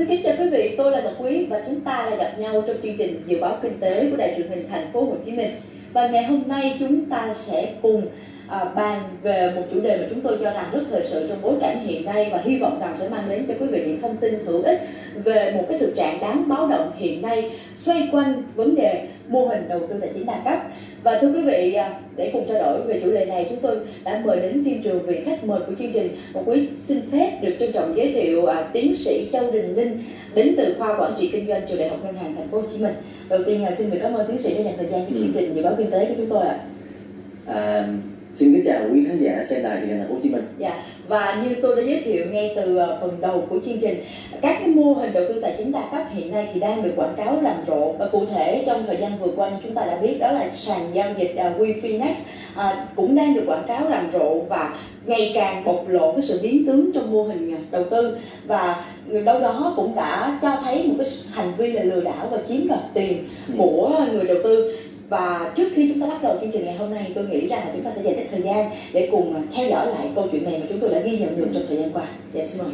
Xin kính chào quý vị, tôi là Ngọc Quý và chúng ta lại gặp nhau trong chương trình dự báo kinh tế của Đài truyền hình Thành phố Hồ Chí Minh. Và ngày hôm nay chúng ta sẽ cùng à, bàn về một chủ đề mà chúng tôi cho rằng rất thời sự trong bối cảnh hiện nay và hy vọng rằng sẽ mang đến cho quý vị những thông tin hữu ích về một cái thực trạng đáng báo động hiện nay xoay quanh vấn đề mô hình đầu tư tài chính đa cấp. Và thưa quý vị à, để cùng trao đổi về chủ đề này chúng tôi đã mời đến phim trường vị khách mời của chương trình. Một quý xin phép được trân trọng giới thiệu à, tiến sĩ Châu Đình Linh đến từ khoa quản trị kinh doanh trường đại học ngân hàng thành phố Hồ Chí Minh. Đầu tiên à, xin được cảm ơn tiến sĩ đã dành thời gian cho chương trình dự báo kinh tế của chúng tôi ạ. À, xin kính chào quý khán giả xem đài truyền hình thành phố Hồ Chí Minh. Dạ và như tôi đã giới thiệu ngay từ à, phần đầu của chương trình các cái mô hình đầu tư tài chính đa cấp hiện nay thì đang được quảng cáo rầm rộ và cụ thể trong thời gian vừa qua như chúng ta đã biết đó là sàn giao dịch uh, WeFinex à, cũng đang được quảng cáo rầm rộ và ngày càng bộc lộ cái sự biến tướng trong mô hình đầu tư và người đâu đó cũng đã cho thấy một cái hành vi là lừa đảo và chiếm đoạt tiền Ừ. của người đầu tư và trước khi chúng ta bắt đầu chương trình ngày hôm nay tôi nghĩ rằng là chúng ta sẽ dành ít thời gian để cùng theo dõi lại câu chuyện này mà chúng tôi đã ghi nhận được trong thời gian qua. Dạ xin mời.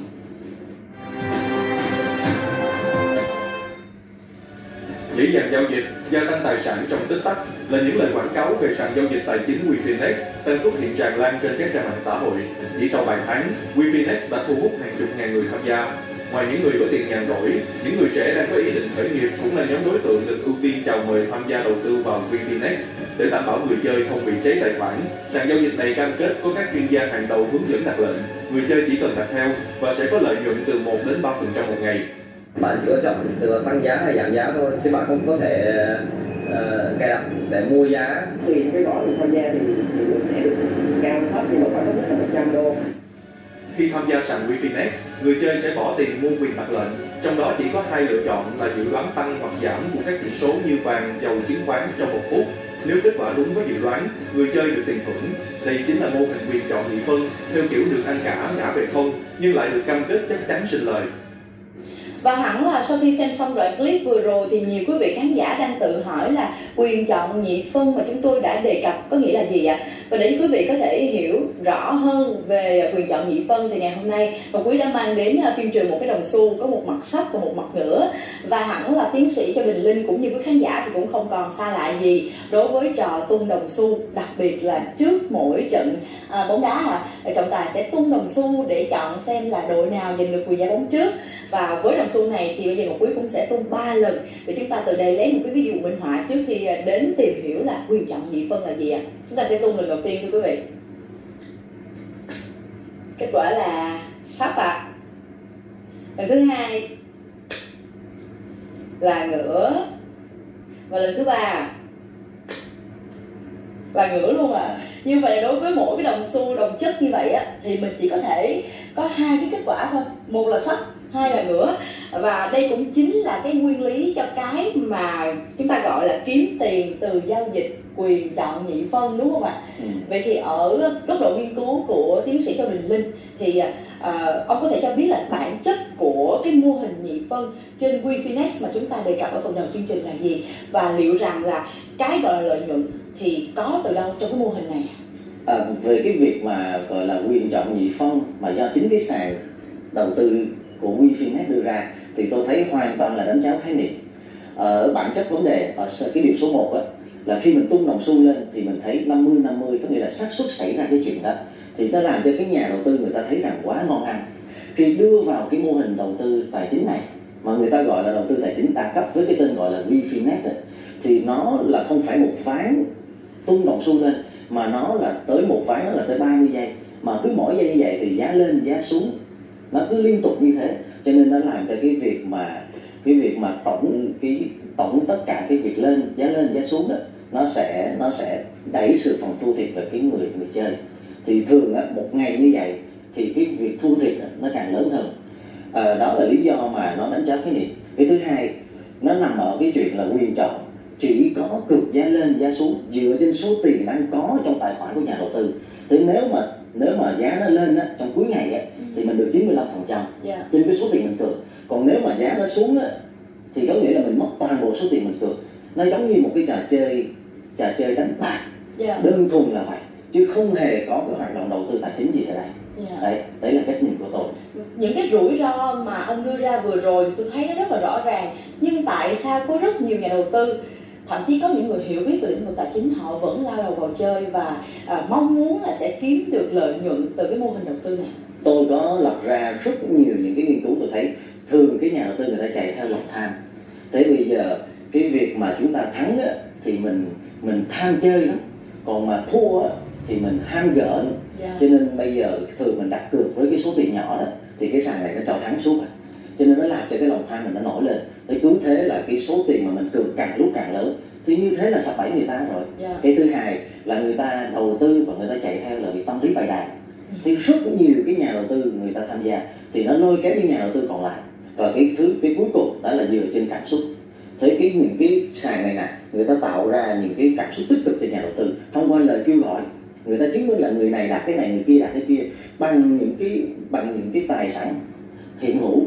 dễ dàng giao dịch, gia tăng tài sản trong tích tắc là những lời quảng cáo về sàn giao dịch tài chính WeFinex đang xuất hiện tràn lan trên các trang mạng xã hội. Chỉ sau vài tháng, WeFinex đã thu hút hàng chục ngàn người tham gia. Ngoài những người có tiền nhàn rỗi, những người trẻ đang có ý định khởi nghiệp cũng là nhóm đối tượng được ưu tiên chào mời tham gia đầu tư vào WeFinex để đảm bảo người chơi không bị cháy tài khoản. Sàn giao dịch này cam kết có các chuyên gia hàng đầu hướng dẫn đặt lệnh. Người chơi chỉ cần đặt theo và sẽ có lợi nhuận từ 1 đến 3% một ngày. Bạn chỉ có chọn từ tăng giá hay giảm giá thôi, chứ bạn không có thể uh, cài đặt để mua giá. Tùy cái gói mình tham gia thì, mình sẽ được cao thấp nhưng mà có mức là 100 đô. Khi tham gia sàn WeFinex, người chơi sẽ bỏ tiền mua quyền đặt lệnh, trong đó chỉ có hai lựa chọn là dự đoán tăng hoặc giảm của các chỉ số như vàng, dầu, chứng khoán trong một phút. Nếu kết quả đúng với dự đoán, người chơi được tiền thưởng. Đây chính là mô hình quyền chọn nhị phân, theo kiểu được ăn cả ngã về không, nhưng lại được cam kết chắc chắn sinh lời. Và hẳn là sau khi xem xong đoạn clip vừa rồi thì nhiều quý vị khán giả đang tự hỏi là quyền chọn nhị phân mà chúng tôi đã đề cập có nghĩa là gì ạ? Và để quý vị có thể hiểu rõ hơn về quyền chọn nhị phân thì ngày hôm nay Ngọc Quý đã mang đến à, phim trường một cái đồng xu có một mặt sắc và một mặt ngửa và hẳn là tiến sĩ cho Đình Linh cũng như quý khán giả thì cũng không còn xa lạ gì đối với trò tung đồng xu đặc biệt là trước mỗi trận à, bóng đá à, trọng tài sẽ tung đồng xu để chọn xem là đội nào giành được quyền giải bóng trước. Và với đồng xu này thì bây giờ Ngọc Quý cũng sẽ tung 3 lần để chúng ta từ đây lấy một cái ví dụ minh họa trước khi à, đến tìm hiểu là quyền chọn nhị phân là gì ạ. Chúng ta sẽ tung lần đầu tiên, thưa quý vị. Kết quả là sắp ạ. Lần thứ hai là ngửa. Và lần thứ ba là ngửa luôn à như vậy đối với mỗi cái đồng xu, đồng chất như vậy á, thì mình chỉ có thể có hai cái kết quả thôi. Một là sắp hai là ngửa và đây cũng chính là cái nguyên lý cho cái mà chúng ta gọi là kiếm tiền từ giao dịch quyền chọn nhị phân đúng không ạ? Ừ. vậy thì ở góc độ nghiên cứu của tiến sĩ Châu Đình Linh thì à, ông có thể cho biết là bản chất của cái mô hình nhị phân trên WeFinex mà chúng ta đề cập ở phần đầu chương trình là gì? Và liệu rằng là cái gọi là lợi nhuận thì có từ đâu trong cái mô hình này? À, về cái việc mà gọi là quyền chọn nhị phân mà do chính cái sàn đầu tư của WeFinex đưa ra thì tôi thấy hoàn toàn là đánh cháo khái niệm. Ở bản chất vấn đề ở cái điều số 1 á, là khi mình tung đồng xu lên thì mình thấy 50 50 có nghĩa là xác suất xảy ra cái chuyện đó. Thì nó làm cho cái nhà đầu tư người ta thấy rằng quá ngon ăn. Khi đưa vào cái mô hình đầu tư tài chính này mà người ta gọi là đầu tư tài chính đa cấp với cái tên gọi là WeFinex thì nó là không phải một ván tung đồng xu lên mà nó là tới một ván nó là tới 30 giây. Mà cứ mỗi giây như vậy thì giá lên giá xuống nó cứ liên tục như thế. Cho nên nó làm cho cái việc mà cái việc mà tổng cái tổng tất cả cái việc lên giá lên giá xuống đó nó sẽ nó sẽ đẩy sự phần thu thiệt về cái người người chơi. Thì thường á, một ngày như vậy thì cái việc thu thiệt á, nó càng lớn hơn. À, đó là lý do mà nó đánh giá cái niệm cái thứ hai nó nằm ở cái chuyện là quyền chọn. Chỉ có cực giá lên giá xuống dựa trên số tiền đang có trong tài khoản của nhà đầu tư. Thế nếu mà nếu mà giá nó lên á, trong cuối ngày á, thì mình được 95% dạ. Trên cái số tiền mình cược. Còn nếu mà giá nó xuống á, thì có nghĩa là mình mất toàn bộ số tiền mình cược. Nó giống như một cái trò chơi trò chơi đánh bạc. Dạ. Đơn thuần là vậy chứ không hề có cái hoạt động đầu tư tài chính gì ở đây. Dạ. đấy đấy là cách nhìn của tôi. Những cái rủi ro mà ông đưa ra vừa rồi thì tôi thấy nó rất là rõ ràng. Nhưng tại sao có rất nhiều nhà đầu tư thậm chí có những người hiểu biết về lĩnh vực tài chính họ vẫn lao đầu vào chơi và à, mong muốn là sẽ kiếm được lợi nhuận từ cái mô hình đầu tư này tôi có lập ra rất nhiều những cái nghiên cứu tôi thấy thường cái nhà đầu tư người ta chạy theo lòng tham thế bây giờ cái việc mà chúng ta thắng á, thì mình mình tham chơi lắm còn mà thua á, thì mình ham gỡ nữa. Dạ. cho nên bây giờ thường mình đặt cược với cái số tiền nhỏ đó thì cái sàn này nó cho thắng suốt à. cho nên nó làm cho cái lòng tham mình nó nổi lên thế cứ thế là cái số tiền mà mình cược càng lúc càng lớn. Thì như thế là sập bẫy người ta rồi. Dạ. cái thứ hai là người ta đầu tư và người ta chạy theo là cái tâm lý bài đàn. Thì rất nhiều cái nhà đầu tư người ta tham gia thì nó lôi kéo những nhà đầu tư còn lại. Và cái thứ cái cuối cùng đó là dựa trên cảm xúc. Thế cái những cái sàn này nè người ta tạo ra những cái cảm xúc tích cực cho nhà đầu tư thông qua lời kêu gọi. Người ta chứng minh là người này đặt cái này người kia đặt cái kia bằng những cái bằng những cái tài sản hiện hữu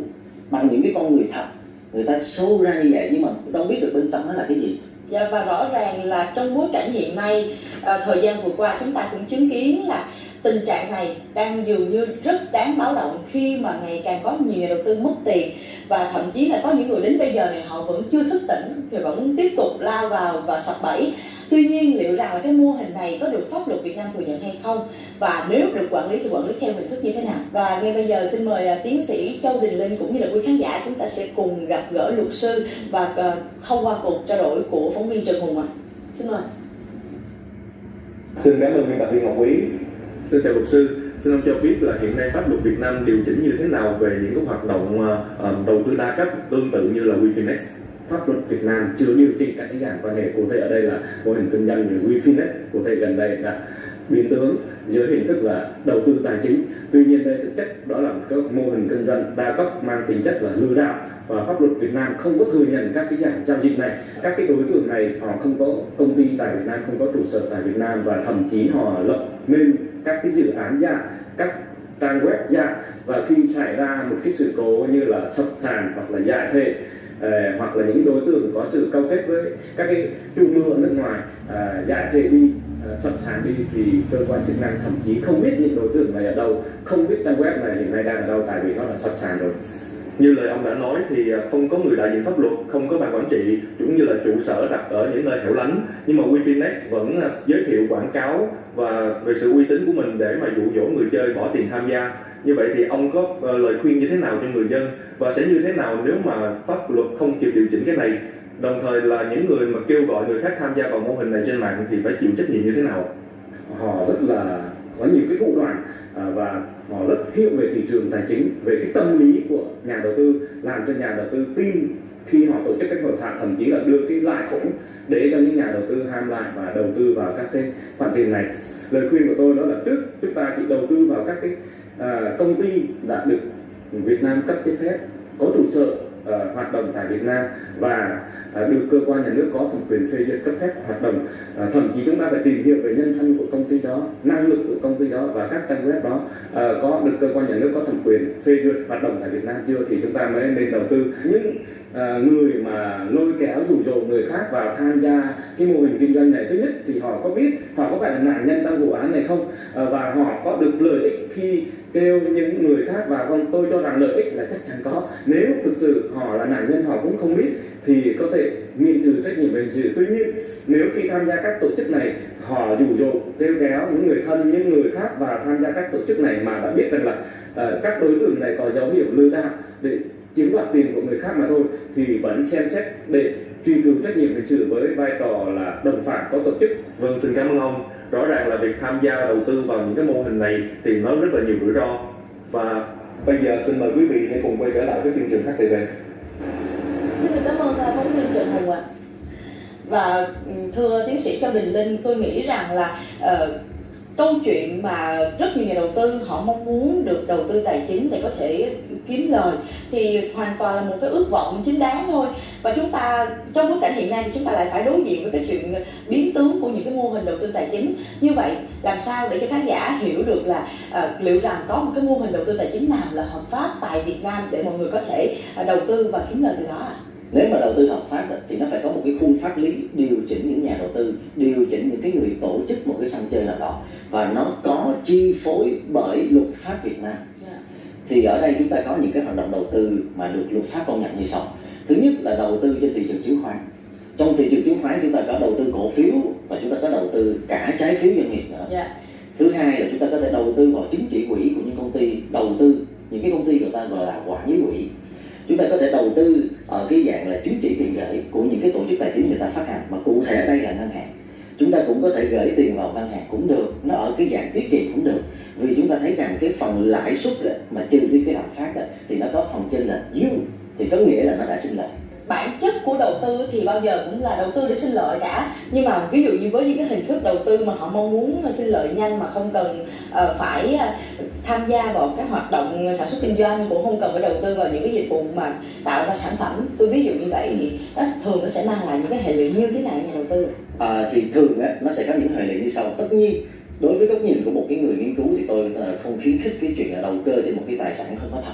bằng những cái con người thật người ta sâu ra như vậy nhưng mà đâu biết được bên trong nó là cái gì. Dạ và rõ ràng là trong bối cảnh hiện nay à, thời gian vừa qua chúng ta cũng chứng kiến là tình trạng này đang dường như rất đáng báo động khi mà ngày càng có nhiều nhà đầu tư mất tiền và thậm chí là có những người đến bây giờ này họ vẫn chưa thức tỉnh thì vẫn tiếp tục lao vào và sập bẫy tuy nhiên liệu rằng là cái mô hình này có được pháp luật Việt Nam thừa nhận hay không và nếu được quản lý thì quản lý theo hình thức như thế nào và ngay bây giờ xin mời à, tiến sĩ Châu Đình Linh cũng như là quý khán giả chúng ta sẽ cùng gặp gỡ luật sư và à, thông qua cuộc trao đổi của phóng viên Trần Hùng ạ xin mời Xin cảm ơn biên tập viên Ngọc Quý. Xin chào luật sư. Xin ông cho biết là hiện nay pháp luật Việt Nam điều chỉnh như thế nào về những cái hoạt động à, à, đầu tư đa cấp tương tự như là WeFinex? Pháp luật Việt Nam chưa điều chỉnh các cái dạng quan hệ cụ thể ở đây là mô hình kinh doanh như WeFinex cụ thể gần đây đã biến tướng dưới hình thức là đầu tư tài chính. Tuy nhiên đây thực chất đó là một mô hình kinh doanh đa cấp mang tính chất là lừa đảo và pháp luật Việt Nam không có thừa nhận các cái dạng giao dịch này. Các cái đối tượng này họ không có công ty tại Việt Nam, không có trụ sở tại Việt Nam và thậm chí họ lập nên các cái dự án giả, các trang web giả. Và khi xảy ra một cái sự cố như là sập sàn hoặc là giải thể Ờ, hoặc là những đối tượng có sự câu kết với các cái chủ mưu ở nước ngoài giả giải thể đi ờ, sập sàn đi thì cơ quan chức năng thậm chí không biết những đối tượng này ở đâu không biết trang web này hiện nay đang ở đâu tại vì nó là sập sàn rồi. Như lời ông đã nói thì à, không có người đại diện pháp luật, không có ban quản trị, cũng như là trụ sở đặt ở những nơi hẻo lánh. Nhưng mà wifinex vẫn à, giới thiệu quảng cáo và về sự uy tín của mình để mà dụ dỗ người chơi bỏ tiền tham gia. Như vậy thì ông có ờ, lời khuyên như thế nào cho người dân và sẽ như thế nào nếu mà pháp luật không kịp điều chỉnh cái này? Đồng thời là những người mà kêu gọi người khác tham gia vào mô hình này trên mạng thì phải chịu trách nhiệm như thế nào? họ rất là có nhiều cái thủ đoạn à, và họ rất hiểu về thị trường tài chính về cái tâm lý của nhà đầu tư làm cho nhà đầu tư tin khi họ tổ chức các hội thảo thậm chí là đưa cái lãi khủng để cho những nhà đầu tư ham lại và đầu tư vào các cái khoản tiền này. Lời khuyên của tôi đó là trước chúng ta chỉ đầu tư vào các cái à, công ty đã được Việt Nam cấp giấy phép có trụ sở à, hoạt động tại Việt Nam và được cơ quan nhà nước có thẩm quyền phê duyệt cấp phép hoạt động à, thậm chí chúng ta phải tìm hiểu về nhân thân của công ty đó năng lực của công ty đó và các trang web đó. À, có được cơ quan nhà nước có thẩm quyền phê duyệt hoạt động tại Việt Nam chưa thì chúng ta mới nên đầu tư. Những à, người mà lôi kéo rủ rỗ người khác vào tham gia cái mô hình kinh doanh này thứ nhất thì họ có biết họ có phải là nạn nhân trong vụ án này không? À, và họ có được lợi ích khi kêu những người khác vào không? Tôi cho rằng lợi ích là chắc chắn có. Nếu thực sự họ là nạn nhân họ cũng không biết thì có thể miễn trừ trách nhiệm về hình sự tuy nhiên nếu khi tham gia các tổ chức này họ dụ dỗ kêu kéo những người thân những người khác và tham gia các tổ chức này mà đã biết rằng là uh, các đối tượng này có dấu hiệu lừa đảo để chiếm đoạt tiền của người khác mà thôi thì vẫn xem xét để truy cứu trách nhiệm hình sự với vai trò là đồng phạm có tổ chức Vâng, xin cảm ơn ông. Rõ ràng là việc tham gia đầu tư vào những cái mô hình này thì nó rất là nhiều rủi ro. Và bây giờ xin mời quý vị hãy cùng quay trở lại với chương trình HTV. Xin được cảm ơn à, phóng viên Trần Hùng ạ. Và ừ, thưa tiến sĩ Châu Đình Linh, tôi nghĩ rằng là uh, câu chuyện mà rất nhiều nhà đầu tư họ mong muốn được đầu tư tài chính để có thể kiếm lời thì hoàn toàn là một cái ước vọng chính đáng thôi và chúng ta trong bối cảnh hiện nay thì chúng ta lại phải đối diện với cái chuyện biến tướng của những cái mô hình đầu tư tài chính như vậy làm sao để cho khán giả hiểu được là ờ, liệu rằng có một cái mô hình đầu tư tài chính nào là hợp pháp tại Việt Nam để mọi người có thể ờ, đầu tư và kiếm lời từ đó ạ? Nếu mà đầu tư hợp pháp thì nó phải có một cái khung pháp lý điều chỉnh những nhà đầu tư điều chỉnh những cái người tổ chức một cái sân chơi nào đó và nó có chi phối bởi luật pháp Việt Nam dạ. thì ở đây chúng ta có những cái hoạt động đầu tư mà được luật pháp công nhận như sau thứ nhất là đầu tư trên thị trường chứng khoán trong thị trường chứng khoán chúng ta có đầu tư cổ phiếu và chúng ta có đầu tư cả trái phiếu doanh nghiệp nữa yeah. Dạ. thứ hai là chúng ta có thể đầu tư vào chứng chỉ quỹ của những công ty đầu tư những cái công ty người ta gọi là quản lý quỹ chúng ta có thể đầu tư ở cái dạng là chứng chỉ tiền gửi của những cái tổ chức tài chính người ta phát hành. Mà cụ thể ở đây là ngân hàng. Chúng ta cũng có thể gửi tiền vào ngân hàng cũng được. Nó ở cái dạng tiết kiệm cũng được. Vì chúng ta thấy rằng cái phần lãi suất mà trừ đi cái lạm phát đó, thì nó có phần trên là dương thì có nghĩa là nó đã sinh lợi bản chất của đầu tư thì bao giờ cũng là đầu tư để sinh lợi cả. Nhưng mà ví dụ như với những cái hình thức đầu tư mà họ mong muốn sinh lợi nhanh mà không cần uh, phải ờ, tham gia vào các hoạt động sản xuất kinh doanh cũng không cần phải đầu tư vào những cái dịch vụ mà tạo ra sản phẩm. Tôi ví dụ như vậy thì nó thường nó sẽ mang lại những cái hệ lụy như thế nào nhà đầu tư? À, thì thường á, nó sẽ có những hệ lụy như sau. Tất nhiên đối với góc nhìn của một cái người nghiên cứu thì tôi không khuyến khích cái chuyện là đầu cơ trên một cái tài sản không có thật.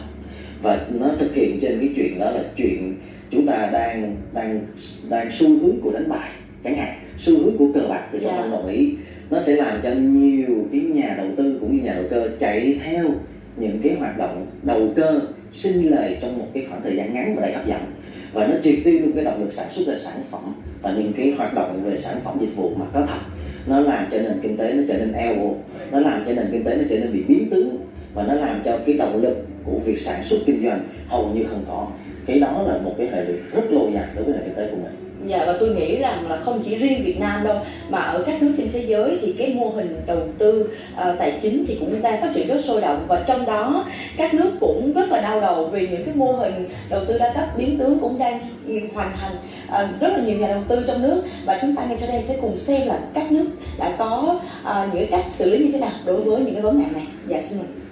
Và nó thực hiện trên cái chuyện đó là chuyện chúng ta đang đang đang xu hướng của đánh bài chẳng hạn. Xu hướng của cờ bạc thì tôi yeah. không đồng ý. Nó sẽ làm cho nhiều cái nhà đầu tư cũng như nhà đầu cơ chạy theo những cái hoạt động đầu cơ sinh lời trong một cái khoảng thời gian ngắn và đầy hấp dẫn. Và nó triệt tiêu luôn cái động lực sản xuất ra sản phẩm và những cái hoạt động về sản phẩm dịch vụ mà có thật. Nó làm cho nền kinh tế nó trở nên eo nó làm cho nền kinh tế nó trở nên bị biến tướng và nó làm cho cái động lực của việc sản xuất kinh doanh hầu như không có cái đó là một cái hệ lụy rất lâu dài đối với nền kinh tế của mình Dạ và tôi nghĩ rằng là không chỉ riêng Việt Nam đâu mà ở các nước trên thế giới thì cái mô hình đầu tư uh, tài chính thì cũng đang phát triển rất sôi động và trong đó các nước cũng rất là đau đầu vì những cái mô hình đầu tư đa cấp biến tướng cũng đang ừ, hoàn thành uh, rất là nhiều nhà đầu tư trong nước và chúng ta ngay sau đây sẽ cùng xem là các nước đã có uh, những cách xử lý như thế nào đối với những cái vấn nạn này. Dạ xin mời.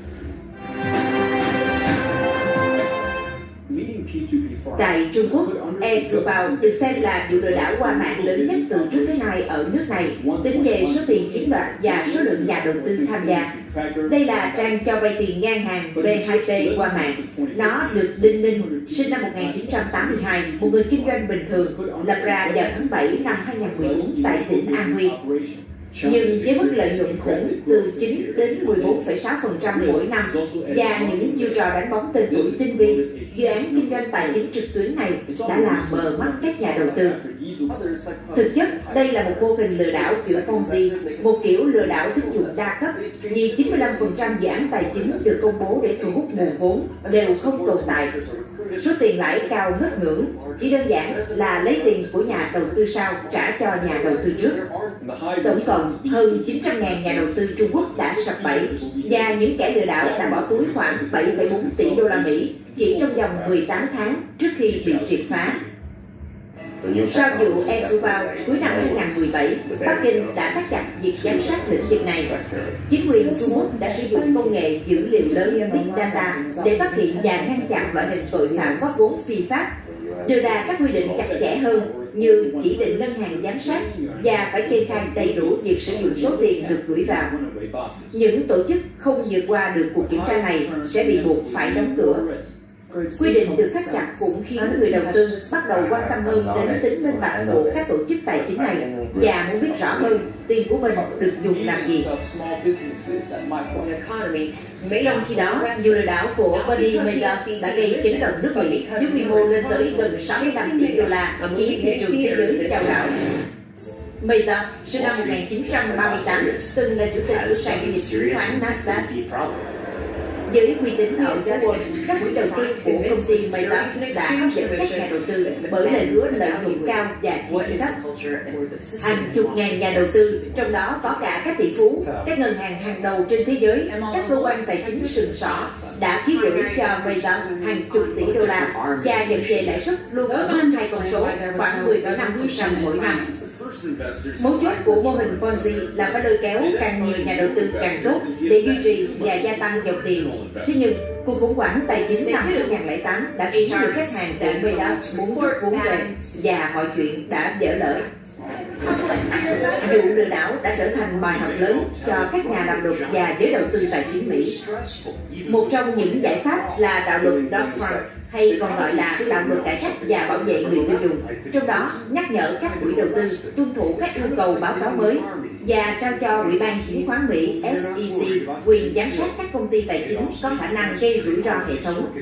Tại Trung Quốc, e-Zubao được xem là vụ lừa đảo qua mạng lớn nhất từ trước tới nay ở nước này, tính về số tiền chiếm đoạt và số lượng nhà đầu tư tham gia. Đây là trang cho vay tiền ngang hàng B2P qua mạng. Nó được Đinh Ninh, sinh năm 1982, một người kinh doanh bình thường, lập ra vào tháng 7 năm 2014 tại tỉnh An Huy. Nhưng với mức lợi nhuận khủng từ 9 đến 14,6% mỗi năm và những chiêu trò đánh bóng tên tuổi tinh vi, dự án kinh doanh tài chính trực tuyến này đã làm mờ mắt các nhà đầu tư. Thực chất, đây là một mô hình lừa đảo kiểu Ponzi, một kiểu lừa đảo thức dụng đa cấp, vì 95% dự án tài chính được công bố để thu hút nguồn vốn đều không tồn tại. Số tiền lãi cao ngất ngưỡng, chỉ đơn giản là lấy tiền của nhà đầu tư sau trả cho nhà đầu tư trước. Tổng cộng hơn 900.000 nhà đầu tư Trung Quốc đã sập bẫy và những kẻ lừa đảo đã bỏ túi khoảng 7,4 tỷ đô la Mỹ chỉ trong vòng 18 tháng trước khi bị triệt phá. Sau vụ Entubao cuối năm 2017, Bắc Kinh đã thắt chặt việc giám sát lĩnh vực này. Chính quyền Trung Quốc đã sử dụng công nghệ dữ liệu lớn Big Data để phát hiện và ngăn chặn loại hình tội phạm góp vốn phi pháp, đưa ra các quy định chặt chẽ hơn như chỉ định ngân hàng giám sát và phải kê khai đầy đủ việc sử dụng số tiền được gửi vào. Những tổ chức không vượt qua được cuộc kiểm tra này sẽ bị buộc phải đóng cửa. Quy định được thắt chặt cũng khiến người đầu tư bắt đầu quan tâm hơn đến tính minh bạch của các tổ chức tài chính này. Và muốn biết rõ hơn tiền của mình được dùng làm gì. Trong khi đó, vụ lừa đảo của Bernie Madoff đã gây chấn động nước Mỹ với quy mô lên tới gần 65 tỷ đô la, khiến thị trường thế giới chao đảo. Madoff, sinh năm 1938, từng là chủ tịch của sàn giao dịch chứng khoán Nasdaq với uy tín ở giá Wall, các quỹ đầu tiên của công ty Maybach đã hấp dẫn các nhà đầu tư bởi lời hứa lợi nhuận cao và chi phí thấp. Hàng chục ngàn nhà đầu tư, trong đó có cả các tỷ phú, các ngân hàng hàng đầu trên thế giới, các cơ quan tài chính sừng sỏ đã ký gửi cho Maybach hàng chục tỷ đô la và nhận về lãi suất luôn ở mức hai con số khoảng 10,5% mỗi năm. Mấu chốt của mô hình Ponzi là phải lôi kéo càng nhiều nhà đầu tư càng tốt để duy trì và gia tăng dòng tiền. Thế nhưng, cuộc khủng hoảng tài chính năm 2008 đã khiến nhiều khách hàng tại Madoff muốn rút vốn về và mọi chuyện đã dở lỡ. Vụ lừa đảo đã trở thành bài học lớn cho các nhà làm luật và giới đầu tư tài chính Mỹ. Một trong những giải pháp là đạo luật Dodd-Frank hay còn gọi là tạo luật cải cách và bảo vệ người tiêu dùng, trong đó nhắc nhở các quỹ đầu tư tuân thủ các yêu cầu báo cáo mới và trao cho Ủy ban Chứng khoán Mỹ SEC quyền giám sát các công ty tài chính có khả năng gây rủi ro hệ thống.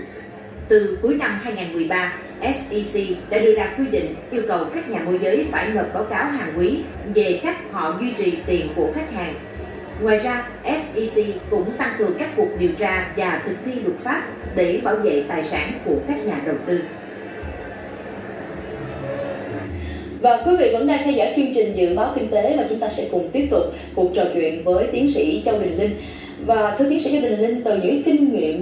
Từ cuối năm 2013, SEC đã đưa ra quy định yêu cầu các nhà môi giới phải nộp báo cáo hàng quý về cách họ duy trì tiền của khách hàng. Ngoài ra, SEC cũng tăng cường các cuộc điều tra và thực thi luật pháp để bảo vệ tài sản của các nhà đầu tư. Và quý vị vẫn đang theo dõi chương trình dự báo kinh tế và chúng ta sẽ cùng tiếp tục cuộc trò chuyện với tiến sĩ Châu Đình Linh. Và thưa tiến sĩ Châu Đình Linh, từ những kinh nghiệm